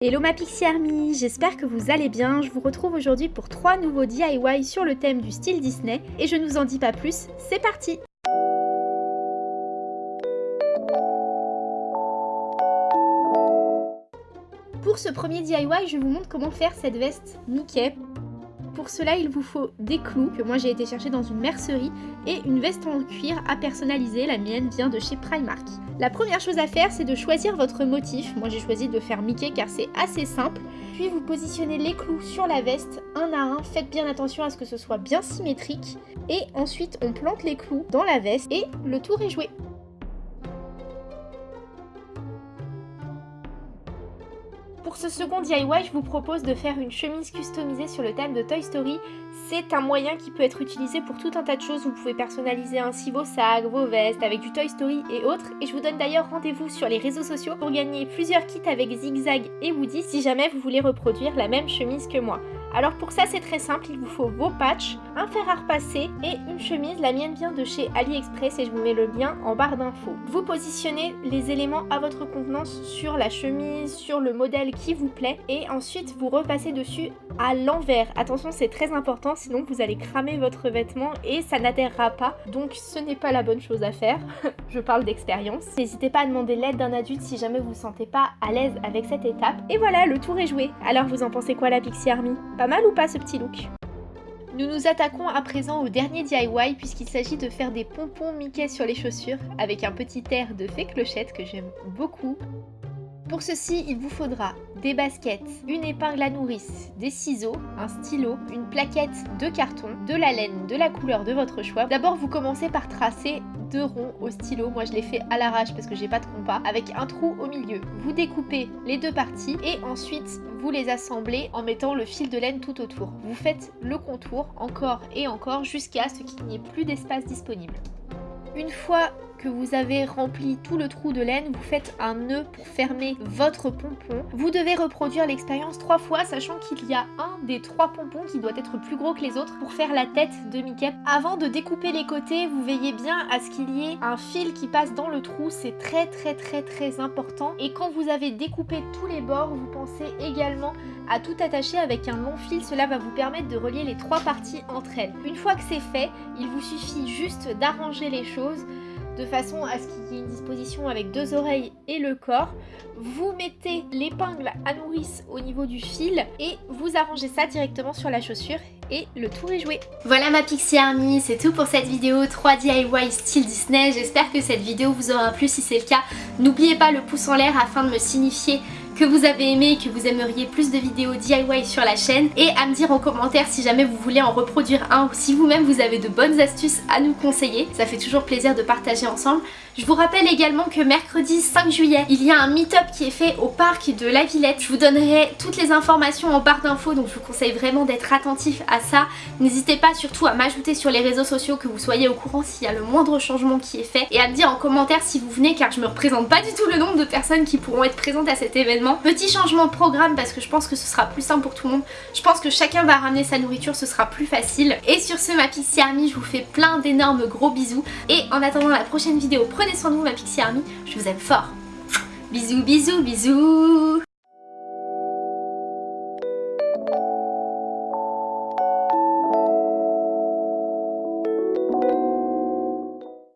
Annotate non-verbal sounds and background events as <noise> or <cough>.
Hello ma Pixie Army, j'espère que vous allez bien. Je vous retrouve aujourd'hui pour trois nouveaux DIY sur le thème du style Disney. Et je ne vous en dis pas plus, c'est parti. Pour ce premier DIY, je vous montre comment faire cette veste. Mickey pour cela, il vous faut des clous que moi j'ai été chercher dans une mercerie et une veste en cuir à personnaliser. La mienne vient de chez Primark. La première chose à faire, c'est de choisir votre motif. Moi j'ai choisi de faire Mickey car c'est assez simple. Puis vous positionnez les clous sur la veste un à un. Faites bien attention à ce que ce soit bien symétrique. Et ensuite, on plante les clous dans la veste et le tour est joué. Pour ce second DIY, je vous propose de faire une chemise customisée sur le thème de Toy Story. C'est un moyen qui peut être utilisé pour tout un tas de choses. Vous pouvez personnaliser ainsi vos sacs, vos vestes avec du Toy Story et autres. Et je vous donne d'ailleurs rendez-vous sur les réseaux sociaux pour gagner plusieurs kits avec Zigzag et Woody si jamais vous voulez reproduire la même chemise que moi. Alors pour ça c'est très simple, il vous faut vos patchs, un fer à repasser et une chemise. La mienne vient de chez AliExpress et je vous mets le lien en barre d'infos. Vous positionnez les éléments à votre convenance sur la chemise, sur le modèle qui vous plaît et ensuite vous repassez dessus à l'envers. Attention c'est très important sinon vous allez cramer votre vêtement et ça n'adhérera pas. Donc ce n'est pas la bonne chose à faire. <laughs> je parle d'expérience. N'hésitez pas à demander l'aide d'un adulte si jamais vous ne vous sentez pas à l'aise avec cette étape. Et voilà, le tour est joué. Alors vous en pensez quoi la Pixie Army? Pas mal ou pas ce petit look? Nous nous attaquons à présent au dernier DIY puisqu'il s'agit de faire des pompons Mickey sur les chaussures avec un petit air de fée clochette que j'aime beaucoup. Pour ceci, il vous faudra des baskets, une épingle à nourrice, des ciseaux, un stylo, une plaquette de carton, de la laine de la couleur de votre choix. D'abord, vous commencez par tracer deux ronds au stylo. Moi, je l'ai fait à l'arrache parce que j'ai pas de compas, avec un trou au milieu. Vous découpez les deux parties et ensuite, vous les assemblez en mettant le fil de laine tout autour. Vous faites le contour encore et encore jusqu'à ce qu'il n'y ait plus d'espace disponible. Une fois que vous avez rempli tout le trou de laine, vous faites un nœud pour fermer votre pompon. Vous devez reproduire l'expérience trois fois, sachant qu'il y a un des trois pompons qui doit être plus gros que les autres pour faire la tête de Mickey. Avant de découper les côtés, vous veillez bien à ce qu'il y ait un fil qui passe dans le trou, c'est très très très très important. Et quand vous avez découpé tous les bords, vous pensez également à tout attacher avec un long fil, cela va vous permettre de relier les trois parties entre elles. Une fois que c'est fait, il vous suffit juste d'arranger les choses de façon à ce qu'il y ait une disposition avec deux oreilles et le corps. Vous mettez l'épingle à nourrice au niveau du fil et vous arrangez ça directement sur la chaussure et le tour est joué. Voilà ma Pixie Army, c'est tout pour cette vidéo 3 DIY style Disney. J'espère que cette vidéo vous aura plu. Si c'est le cas, n'oubliez pas le pouce en l'air afin de me signifier que vous avez aimé et que vous aimeriez plus de vidéos DIY sur la chaîne et à me dire en commentaire si jamais vous voulez en reproduire un ou si vous-même vous avez de bonnes astuces à nous conseiller. Ça fait toujours plaisir de partager ensemble. Je vous rappelle également que mercredi 5 juillet, il y a un meet-up qui est fait au parc de la Villette. Je vous donnerai toutes les informations en barre d'infos, donc je vous conseille vraiment d'être attentif à ça. N'hésitez pas surtout à m'ajouter sur les réseaux sociaux que vous soyez au courant s'il y a le moindre changement qui est fait et à me dire en commentaire si vous venez car je me représente pas du tout le nombre de personnes qui pourront être présentes à cet événement. Petit changement de programme parce que je pense que ce sera plus simple pour tout le monde. Je pense que chacun va ramener sa nourriture, ce sera plus facile. Et sur ce, ma Pixie Army, je vous fais plein d'énormes gros bisous. Et en attendant la prochaine vidéo, prenez Prenez soin de ma Pixie Army, je vous aime fort. Bisous, bisous, bisous